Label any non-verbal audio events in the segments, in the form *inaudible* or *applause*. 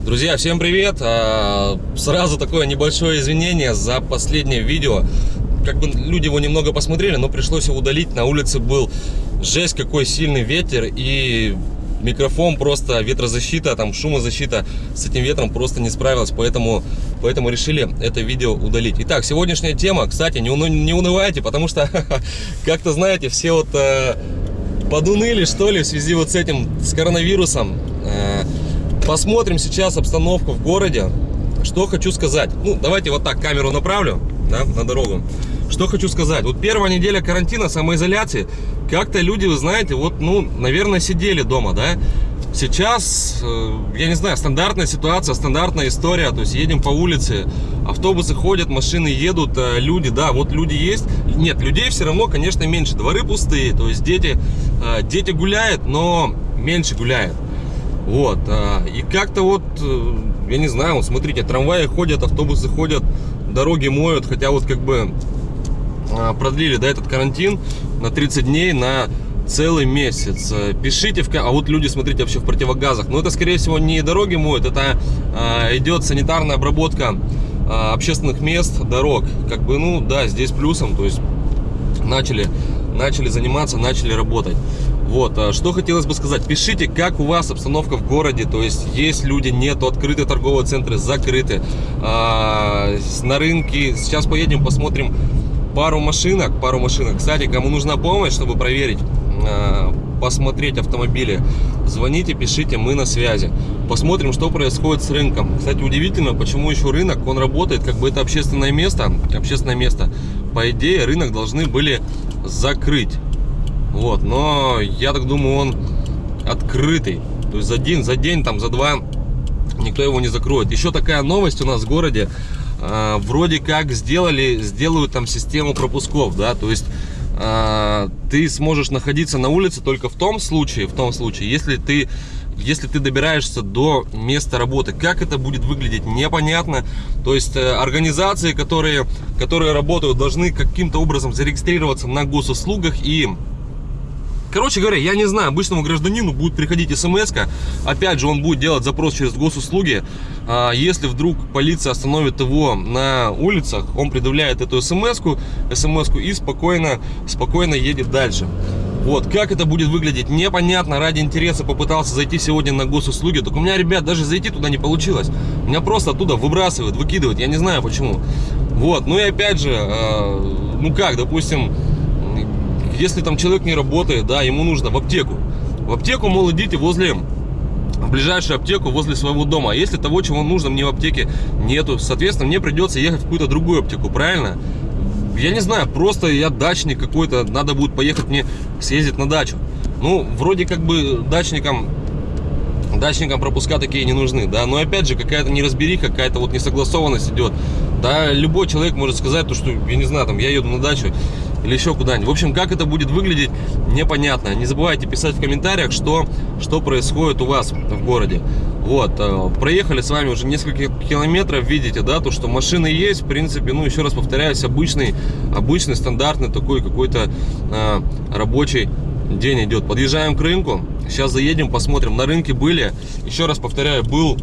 Друзья, всем привет! А, Сразу такое небольшое извинение за последнее видео. Как бы люди его немного посмотрели, но пришлось его удалить. На улице был жесть какой сильный ветер и микрофон просто ветрозащита, там шумозащита с этим ветром просто не справилась, поэтому, поэтому решили это видео удалить. Итак, сегодняшняя тема, кстати, не, не унывайте, потому что, *laughs* как-то знаете, все вот э, подуныли, что ли, в связи вот с этим, с коронавирусом. Э, посмотрим сейчас обстановку в городе. Что хочу сказать. Ну, давайте вот так камеру направлю да, на дорогу. Что хочу сказать. Вот первая неделя карантина, самоизоляции, как-то люди, вы знаете, вот, ну, наверное, сидели дома, да. Сейчас, э, я не знаю, стандартная ситуация, стандартная история. То есть едем по улице, автобусы ходят, машины едут, э, люди, да, вот люди есть. Нет, людей все равно, конечно, меньше. Дворы пустые, то есть дети, э, дети гуляют, но меньше гуляют. Вот, и как-то вот, я не знаю, вот смотрите, трамваи ходят, автобусы ходят, дороги моют, хотя вот как бы продлили, да, этот карантин на 30 дней, на целый месяц. Пишите, в... а вот люди, смотрите, вообще в противогазах. Но это, скорее всего, не дороги моют, это а, идет санитарная обработка а, общественных мест, дорог. Как бы, ну, да, здесь плюсом, то есть начали, начали заниматься, начали работать. Вот, а что хотелось бы сказать. Пишите, как у вас обстановка в городе. То есть, есть люди, нету, открыты торговые центры, закрыты. А, на рынке. Сейчас поедем, посмотрим пару машинок. Пару машинок. Кстати, кому нужна помощь, чтобы проверить, а, посмотреть автомобили, звоните, пишите, мы на связи. Посмотрим, что происходит с рынком. Кстати, удивительно, почему еще рынок, он работает, как бы это общественное место. Общественное место. По идее, рынок должны были закрыть. Вот, но я так думаю, он открытый. То есть за день, за день, там, за два никто его не закроет. Еще такая новость у нас в городе. Э, вроде как сделали, сделают там систему пропусков, да, то есть э, ты сможешь находиться на улице только в том случае, в том случае, если ты если ты добираешься до места работы. Как это будет выглядеть, непонятно. То есть э, организации, которые, которые работают, должны каким-то образом зарегистрироваться на госуслугах и Короче говоря, я не знаю, обычному гражданину будет приходить смс -ка. Опять же, он будет делать запрос через госуслуги. А, если вдруг полиция остановит его на улицах, он предъявляет эту смс-ку, смс и спокойно, спокойно едет дальше. Вот, как это будет выглядеть, непонятно, ради интереса попытался зайти сегодня на госуслуги, только у меня, ребят, даже зайти туда не получилось. Меня просто оттуда выбрасывают, выкидывают, я не знаю почему. Вот, ну и опять же, э, ну как, допустим, если там человек не работает, да, ему нужно в аптеку. В аптеку, мол, идите возле в ближайшую аптеку возле своего дома. А если того, чего нужно, мне в аптеке нету, соответственно, мне придется ехать в какую-то другую аптеку, правильно? Я не знаю, просто я дачник какой-то, надо будет поехать мне съездить на дачу. Ну, вроде как бы дачникам дачникам пропуска такие не нужны, да, но опять же какая-то неразбериха, какая-то вот несогласованность идет, да, любой человек может сказать то, что, я не знаю, там, я еду на дачу, или еще куда-нибудь. В общем, как это будет выглядеть, непонятно. Не забывайте писать в комментариях, что, что происходит у вас в городе. Вот, э, проехали с вами уже несколько километров, видите, да, то, что машины есть, в принципе, ну, еще раз повторяюсь, обычный, обычный, стандартный такой какой-то э, рабочий день идет. Подъезжаем к рынку, сейчас заедем, посмотрим. На рынке были, еще раз повторяю, был,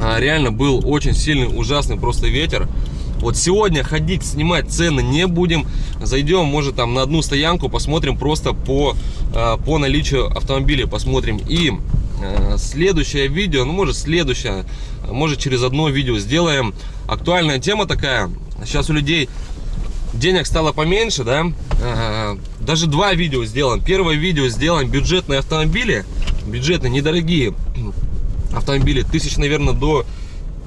э, реально был очень сильный, ужасный просто ветер. Вот сегодня ходить, снимать цены не будем. Зайдем, может, там на одну стоянку, посмотрим просто по, э, по наличию автомобиля, посмотрим. И э, следующее видео, ну, может, следующее, может, через одно видео сделаем. Актуальная тема такая. Сейчас у людей денег стало поменьше, да? Э, даже два видео сделаем. Первое видео сделаем бюджетные автомобили. Бюджетные, недорогие автомобили. Тысяч, наверное, до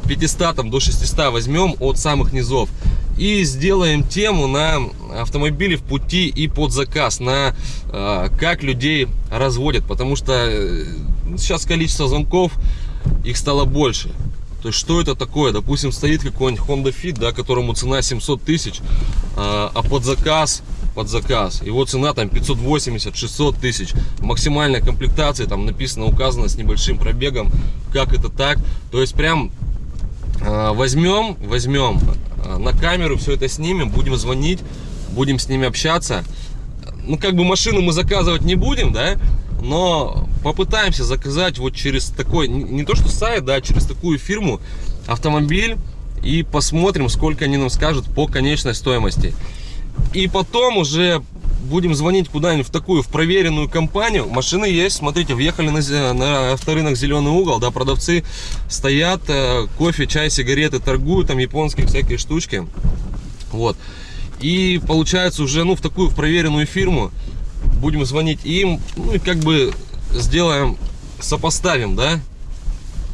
500 там, до 600 возьмем от самых низов. И сделаем тему на автомобили в пути и под заказ на э, как людей разводят. Потому что э, сейчас количество звонков их стало больше. То есть что это такое? Допустим стоит какой-нибудь honda fit да которому цена 700 тысяч э, а под заказ под заказ. Его цена там 580 600 тысяч. Максимальная комплектация там написано указано с небольшим пробегом как это так. То есть прям возьмем, возьмем а, на камеру, все это снимем, будем звонить, будем с ними общаться. Ну, как бы машину мы заказывать не будем, да, но попытаемся заказать вот через такой, не то что сайт, да, через такую фирму автомобиль и посмотрим, сколько они нам скажут по конечной стоимости. И потом уже будем звонить куда-нибудь в такую, в проверенную компанию. Машины есть, смотрите, въехали на, на авторынок Зеленый угол, да, продавцы стоят, э, кофе, чай, сигареты торгуют, там японские всякие штучки. Вот. И получается уже, ну, в такую, в проверенную фирму будем звонить им, ну, и как бы сделаем, сопоставим, да,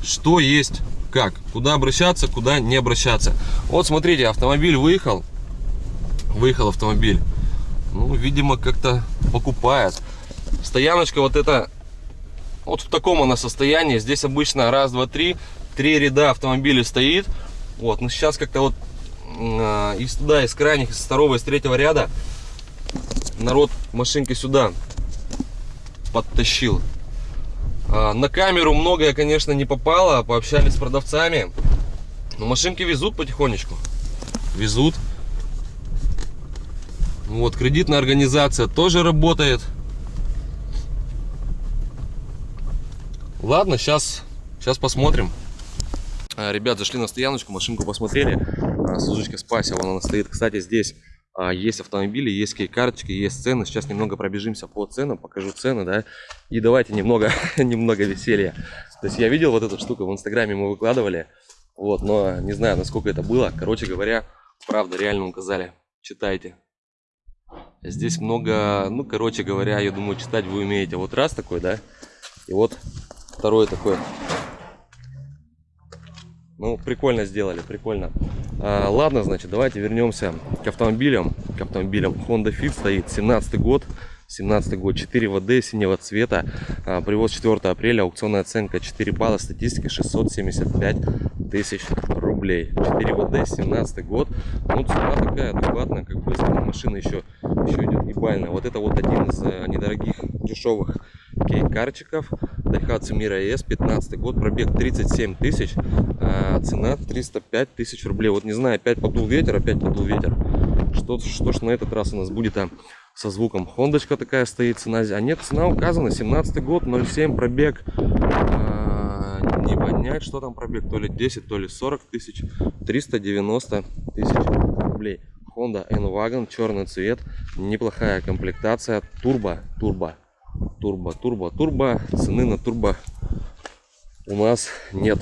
что есть как, куда обращаться, куда не обращаться. Вот смотрите, автомобиль выехал, выехал автомобиль, ну, видимо, как-то покупает. Стояночка вот это, вот в таком она состоянии, здесь обычно раз, два, три, три ряда автомобилей стоит, вот, но сейчас как-то вот э, из туда, из крайних, из второго, из третьего ряда народ машинки сюда подтащил. А, на камеру многое, конечно, не попало. Пообщались с продавцами. Но машинки везут потихонечку. Везут. Вот, кредитная организация тоже работает. Ладно, сейчас, сейчас посмотрим. А, ребят, зашли на стояночку, машинку посмотрели. Сузочка Спаси, вон она стоит. Кстати, здесь а, есть автомобили, есть кей-карточки, есть цены. Сейчас немного пробежимся по ценам, покажу цены, да. И давайте немного, *laughs* немного веселья. То есть я видел вот эту штуку в инстаграме, мы выкладывали. Вот, но не знаю, насколько это было. Короче говоря, правда, реально указали. Читайте. Здесь много, ну, короче говоря, я думаю, читать вы умеете. Вот раз такой, да, и вот второй такой. Ну, прикольно сделали, прикольно. А, ладно, значит, давайте вернемся к автомобилям. К автомобилям. Honda Fit стоит, 17 год. 17 год, 4 ВД синего цвета, а, привоз 4 апреля, аукционная оценка 4 балла, статистика 675 тысяч рублей. 4 ВД, 17 год, ну цена такая адекватная, как бы машина еще, еще идет ебальная. Вот это вот один из э, недорогих, дешевых кейкарчиков, Daihatsu Mira ES, 15 год, пробег 37 тысяч, а цена 305 тысяч рублей. Вот не знаю, опять подул ветер, опять подул ветер. Что, что ж на этот раз у нас будет а, со звуком? Хондочка такая стоит, цена. А нет, цена указана, 17 год, 0,7 пробег. А, не понять, что там пробег, то ли 10, то ли 40 тысяч. 390 тысяч рублей. Honda N-Wagon, черный цвет, неплохая комплектация, турбо, турбо, турбо, турбо, турбо. Цены на турбо у нас нет.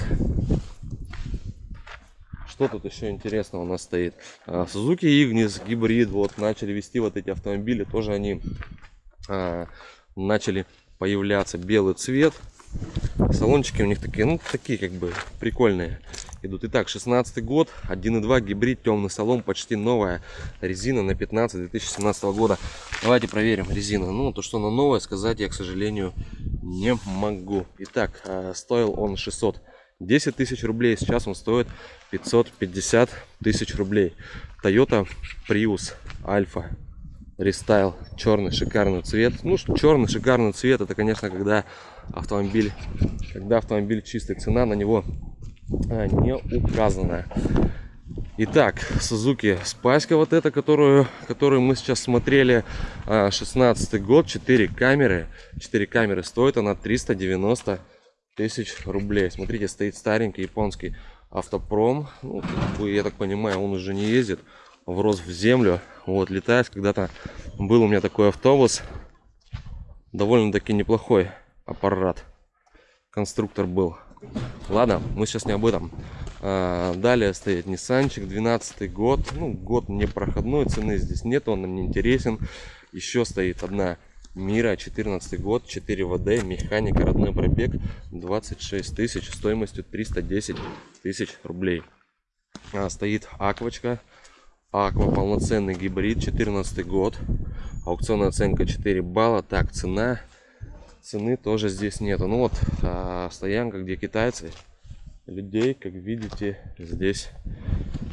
Что тут еще интересного у нас стоит? А, Suzuki Ignis гибрид. Вот начали вести вот эти автомобили. Тоже они а, начали появляться. Белый цвет. Салончики у них такие, ну, такие как бы прикольные идут. Итак, 16 год, 1.2 гибрид, темный салон, почти новая резина на 15 2017 года. Давайте проверим резину. Ну, то, что она новая, сказать я, к сожалению, не могу. Итак, а, стоил он 610 тысяч рублей, сейчас он стоит 550 тысяч рублей. Toyota Prius Alpha рестайл черный шикарный цвет ну черный шикарный цвет это конечно когда автомобиль когда автомобиль чистый цена на него а, не указана Итак, Suzuki Спаська вот эта, которую, которую мы сейчас смотрели, 16 а, год, 4 камеры. 4 камеры стоит она 390 тысяч рублей. Смотрите, стоит старенький японский автопром. Ну, я так понимаю, он уже не ездит, врос в землю. Вот, летает. Когда-то был у меня такой автобус. Довольно-таки неплохой аппарат. Конструктор был. Ладно, мы сейчас не об этом. А, далее стоит Ниссанчик, 12 год. Ну, год не проходной, цены здесь нет, он нам не интересен. Еще стоит одна Мира, 14 год, 4 ВД, механика, родной пробег, 26 тысяч, стоимостью 310 тысяч рублей. А, стоит Аквочка, Аква, полноценный гибрид, 14 год, аукционная оценка 4 балла. Так, цена цены тоже здесь нету. Ну вот а, стоянка, где китайцы. Людей, как видите, здесь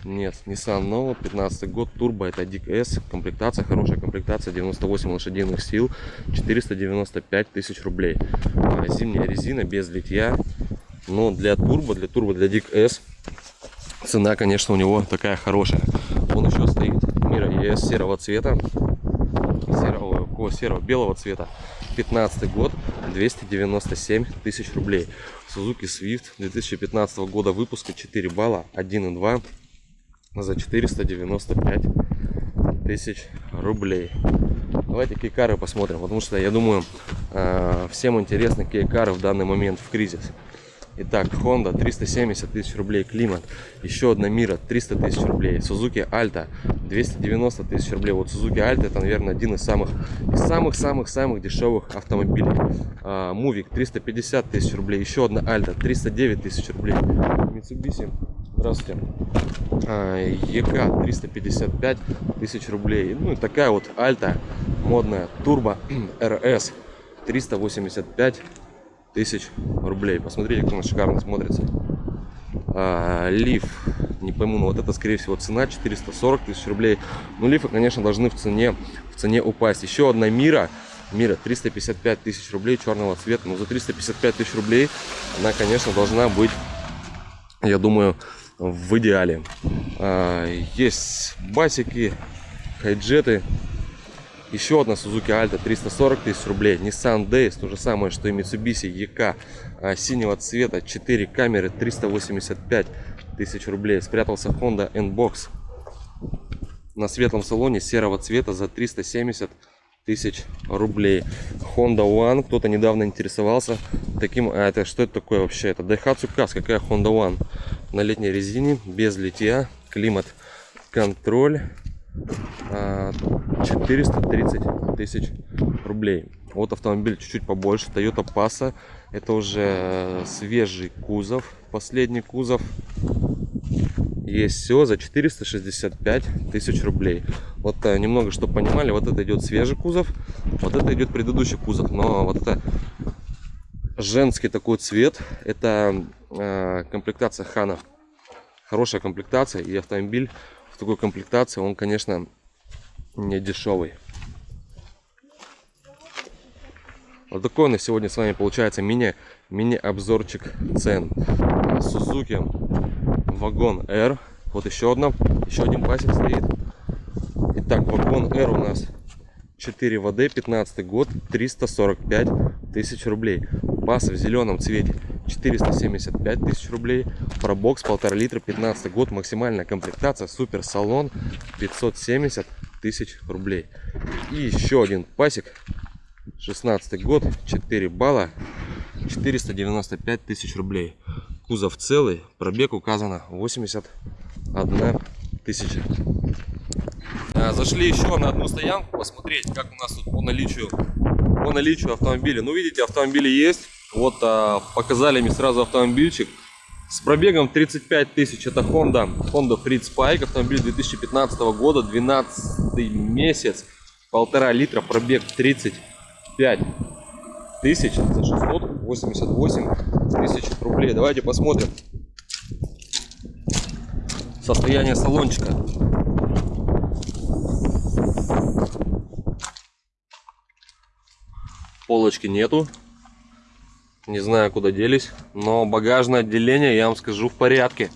нет. Nissan Nova, 15 год, турбо, это Dick S. Комплектация, хорошая комплектация, 98 лошадиных сил, 495 тысяч рублей. А, зимняя резина, без литья. Но для турбо, для турбо, для Dick S цена, конечно, у него такая хорошая. Он еще стоит Мира ES серого цвета, серого, серого белого цвета. 15 год, 297 тысяч рублей. Suzuki Swift 2015 года выпуска 4 балла 1.2 за 495 тысяч рублей. Давайте кейкары посмотрим, потому что я думаю э, всем интересны кейкары в данный момент в кризис. Итак, Honda 370 тысяч рублей, климат. Еще одна Мира 300 тысяч рублей. Suzuki Alta 290 тысяч рублей. Вот Suzuki Alta это, наверное, один из самых самых-самых-самых дешевых автомобилей. А, Мувик 350 тысяч рублей. Еще одна Alta 309 тысяч рублей. Mitsubishi Здравствуйте. А, ЕК 355 тысяч рублей. Ну и такая вот Альта модная Турбо РС 385 тысяч рублей. Посмотрите, как она шикарно смотрится. А, лиф, не пойму, но вот это, скорее всего, цена 440 тысяч рублей. Ну, лифы, конечно, должны в цене, в цене упасть. Еще одна Мира, Мира 355 тысяч рублей черного цвета. Но за 355 тысяч рублей она, конечно, должна быть, я думаю, в идеале. А, есть басики, хайджеты еще одна Suzuki Alta 340 тысяч рублей. Nissan Days, то же самое, что и Mitsubishi EK а, синего цвета. 4 камеры 385 тысяч рублей. Спрятался Honda N-Box на светлом салоне серого цвета за 370 тысяч рублей. Honda One, кто-то недавно интересовался таким, а это что это такое вообще? Это Daihatsu Kaz, какая Honda One? На летней резине, без литья, климат, контроль. 430 а, тысяч рублей. Вот автомобиль чуть-чуть побольше, Toyota Passa. Это уже э, свежий кузов, последний кузов. Есть все за 465 тысяч рублей. Вот э, немного, чтобы понимали, вот это идет свежий кузов, вот это идет предыдущий кузов. Но вот это женский такой цвет, это э, комплектация Хана. Хорошая комплектация и автомобиль в такой комплектации, он, конечно, не дешевый. Вот такой на сегодня с вами получается мини, мини обзорчик цен. Suzuki вагон R. Вот еще одна, еще один пасек стоит. Итак, вагон R у нас 4 ВД, 15 год, 345 тысяч рублей. Бас в зеленом цвете 475 тысяч рублей. Пробокс полтора литра, 15 год, максимальная комплектация, супер салон 570 тысяч рублей. И еще один пасик, 16 год, 4 балла, 495 тысяч рублей. Кузов целый, пробег указано 81 тысяча. А, зашли еще на одну стоянку посмотреть, как у нас тут по наличию, по наличию автомобиля. Ну, видите, автомобили есть. Вот а, показали мне сразу автомобильчик. С пробегом 35 тысяч. Это Honda, Honda Freed Spike. Автомобиль 2015 года, 12 месяц. Полтора литра, пробег 35 тысяч за 688 тысяч рублей. Давайте посмотрим состояние салончика. Полочки нету. Не знаю, куда делись. Но багажное отделение, я вам скажу, в порядке.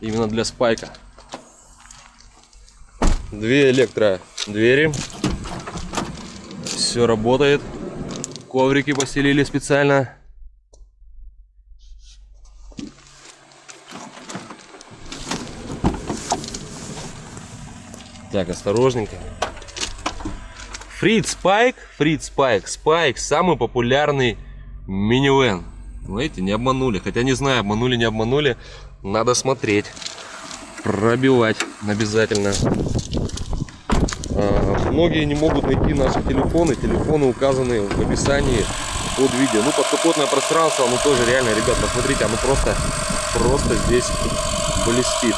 Именно для спайка. Две электро двери. Все работает. Коврики постелили специально. Так, осторожненько. Фрид Спайк, Фрид Спайк, Спайк самый популярный минивэн. Знаете, не обманули. Хотя не знаю, обманули, не обманули. Надо смотреть. Пробивать обязательно. А, многие не могут найти наши телефоны. Телефоны указаны в описании под видео. Ну, подкапотное пространство, оно тоже реально, ребят, посмотрите, оно просто, просто здесь блестит.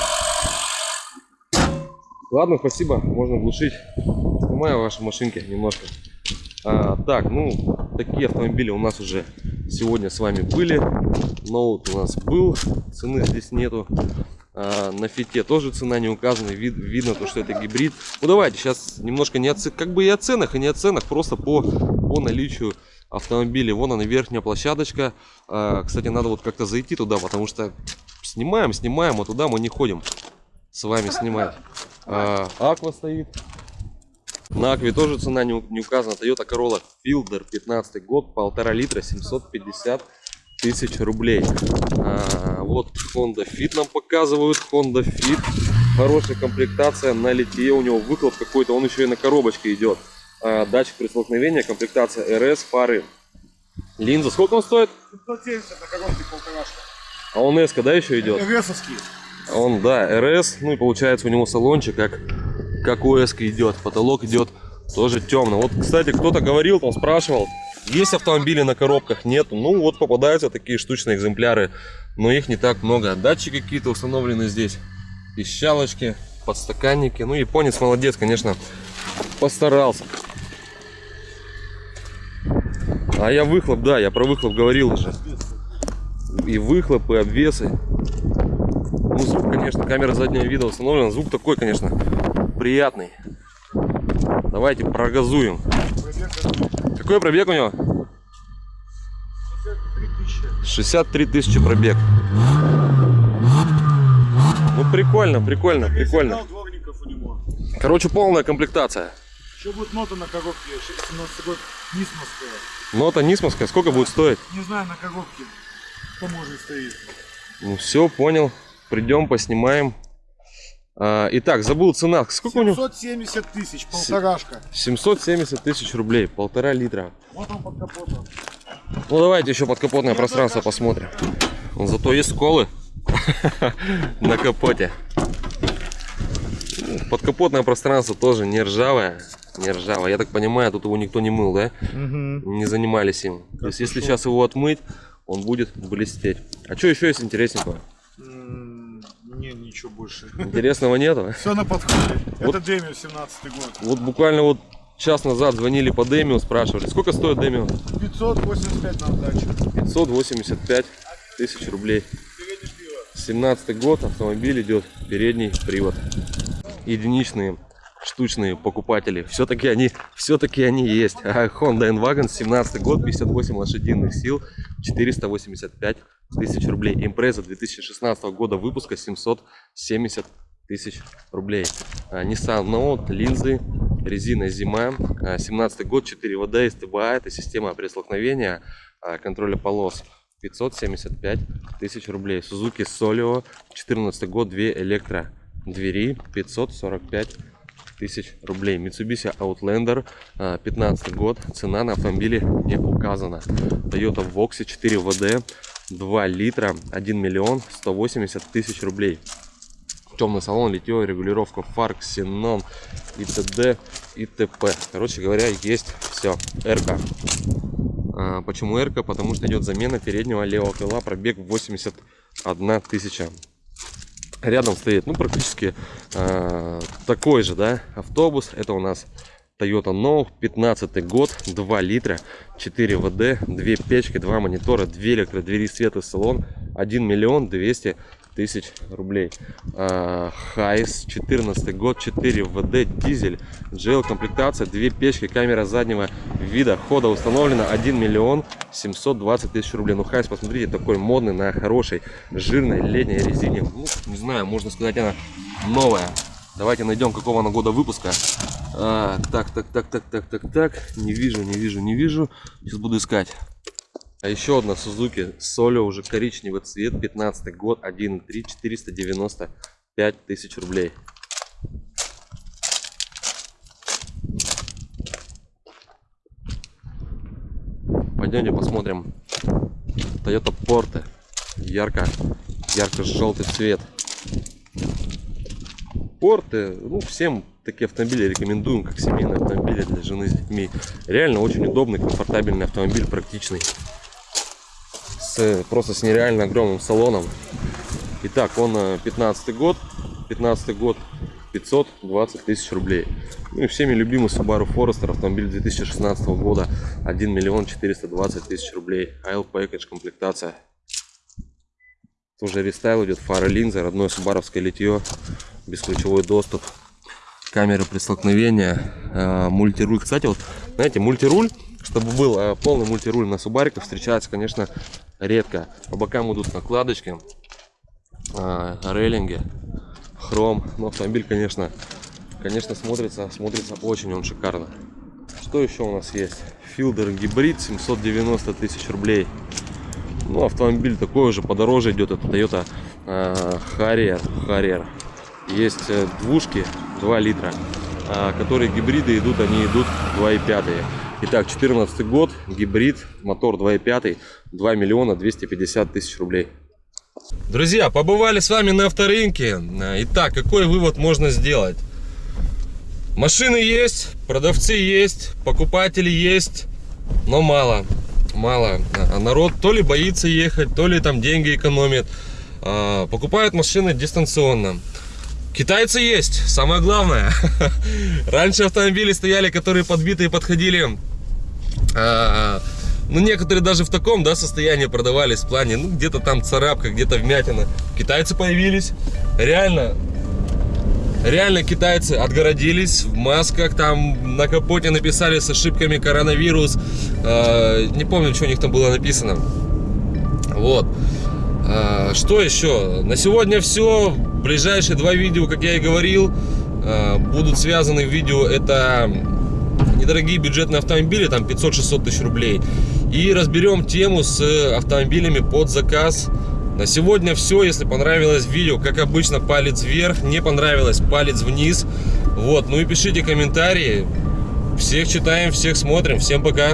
Ладно, спасибо, можно глушить. Снимаю ваши машинки немножко. А, так, ну, такие автомобили у нас уже сегодня с вами были. Ноут у нас был, цены здесь нету. А, на фите тоже цена не указана, вид, видно то, что это гибрид. Ну, давайте сейчас немножко не о, как бы и о ценах, и не о ценах, просто по, по наличию автомобилей. Вон она верхняя площадочка. А, кстати, надо вот как-то зайти туда, потому что снимаем, снимаем, а туда мы не ходим с вами снимать. А, аква стоит. На Акве тоже цена не, не указана. Toyota Corolla Fielder 15 год, полтора литра, 750 тысяч рублей. А, вот Honda Fit нам показывают. Honda Fit. Хорошая комплектация на литье. У него выхлоп какой-то. Он еще и на коробочке идет. А, датчик при столкновении. Комплектация RS, фары. Линза. Сколько он стоит? 570 на коробке полторашка. А он S, да, еще идет? Весовский. А Он, да, РС, ну и получается у него салончик как, как у S идет, потолок идет тоже темно. Вот, кстати, кто-то говорил, там спрашивал, есть автомобили на коробках, нету. Ну вот попадаются такие штучные экземпляры, но их не так много. Датчики какие-то установлены здесь, пищалочки, подстаканники. Ну японец молодец, конечно, постарался. А я выхлоп, да, я про выхлоп говорил уже. И выхлоп, и обвесы. Ну, звук, конечно, камера заднего вида установлена. Звук такой, конечно, приятный. Давайте прогазуем. Какой пробег у него? 63 тысячи пробег. Ну, прикольно, прикольно, прикольно. У него. Короче, полная комплектация. Еще будет нота на коробке. 17 год. Нисмовская. Нота Нисмовская, сколько будет стоить? Не знаю на коробке. Кто может стоит. Ну, все, понял. Придем, поснимаем. А, итак, забыл цена. Сколько у него? 770 тысяч. Полторашка. 770 тысяч рублей, полтора литра. Вот он под капотом. Ну давайте еще подкапотное пространство посмотрим. Вон Зато есть сколы *laughs* на капоте. Подкапотное пространство тоже не ржавое. Не ржавое. Я так понимаю, тут его никто не мыл, да? Не занимались им. То есть если сейчас его отмыть, он будет блестеть. А что еще есть интересненького? Ничего больше. Интересного нету? Все на подходе. Вот. Это Демио 17 год. Вот буквально вот час назад звонили по Демио, спрашивали, сколько стоит Демио? 585 на сдачу. 585 тысяч рублей. 17 год, автомобиль идет передний привод. Единичные штучные покупатели. Все-таки они, все-таки они есть. А Honda N-Wagon 17 год, 58 лошадиных сил, 485 тысяч рублей. Импреза 2016 года выпуска 770 тысяч рублей. А, Nissan Note, линзы, резина зима, а, 17 год, 4 ВД, СТБА, это система пресловкновения, а, контроля полос. 575 тысяч рублей. Suzuki Solio, 14 год, 2 электро двери, 545 тысяч рублей. Mitsubishi Outlander, а, 15 год, цена на автомобиле не указана. Toyota Voxy 4 ВД, 2 литра, 1 миллион 180 тысяч рублей. Темный салон, литье, регулировка фар, ксенон и т.д. и т.п. Короче говоря, есть все. РК. А, Почему РК? Потому что идет замена переднего левого крыла, пробег 81 тысяча. Рядом стоит, ну, практически а, такой же, да, автобус. Это у нас Toyota No, 15 год, 2 литра, 4 ВД, 2 печки, 2 монитора, 2 электродвери, свет и салон, 1 миллион 200 тысяч рублей. А, Hiace, 14 год, 4WD, дизель, GL комплектация, 2 печки, камера заднего вида, хода установлена 1 миллион 720 тысяч рублей. Ну, Hiace, посмотрите, такой модный, на хорошей, жирной летней резине. Ну, не знаю, можно сказать, она новая. Давайте найдем, какого она года выпуска. А, так, так, так, так, так, так, так. Не вижу, не вижу, не вижу. Сейчас буду искать. А еще одна Suzuki Solio, уже коричневый цвет, 15 год, 1.3, 495 тысяч рублей. Пойдемте посмотрим. Toyota Porte. Ярко, ярко-желтый цвет. Порты, ну, всем такие автомобили рекомендуем, как семейные автомобили для жены с детьми. Реально очень удобный, комфортабельный автомобиль, практичный. С, просто с нереально огромным салоном. Итак, он э, 15 год, 15 год, 520 тысяч рублей. Ну и всеми любимый Subaru Forester, автомобиль 2016 года, 1 миллион 420 тысяч рублей. Aisle Package, комплектация. Тоже рестайл идет, фары, линзы, родное субаровское литье, бесключевой доступ, камеры при столкновении, э, мультируль. Кстати, вот, знаете, мультируль, чтобы был э, полный мультируль на субариках, встречается, конечно, редко. По бокам идут накладочки, э, рейлинги, хром. Но автомобиль, конечно, конечно, смотрится, смотрится очень он шикарно. Что еще у нас есть? Филдер гибрид 790 тысяч рублей. Ну, автомобиль такой уже подороже идет. Это Toyota э, Harrier. Harrier. Есть э, двушки 2 литра, а, которые гибриды идут, они идут 2,5. Итак, 14 год, гибрид, мотор 2,5, 2 миллиона 250 тысяч рублей. Друзья, побывали с вами на авторынке. Итак, какой вывод можно сделать? Машины есть, продавцы есть, покупатели есть, но мало. Мало. А Народ то ли боится ехать, то ли там деньги экономит. А, Покупают машины дистанционно. Китайцы есть, самое главное. *laughs* Раньше автомобили стояли, которые подбитые подходили. а, Ну, некоторые даже в таком, да, состоянии продавались в плане, ну, где-то там царапка, где-то вмятина. Китайцы появились. Реально, Реально китайцы отгородились в масках, там на капоте написали с ошибками коронавирус. Э, не помню, что у них там было написано. Вот. Э, что еще? На сегодня все. Ближайшие два видео, как я и говорил, э, будут связаны в видео. Это недорогие бюджетные автомобили, там 500-600 тысяч рублей. И разберем тему с автомобилями под заказ. На сегодня все. Если понравилось видео, как обычно, палец вверх. Не понравилось, палец вниз. Вот. Ну и пишите комментарии. Всех читаем, всех смотрим. Всем пока.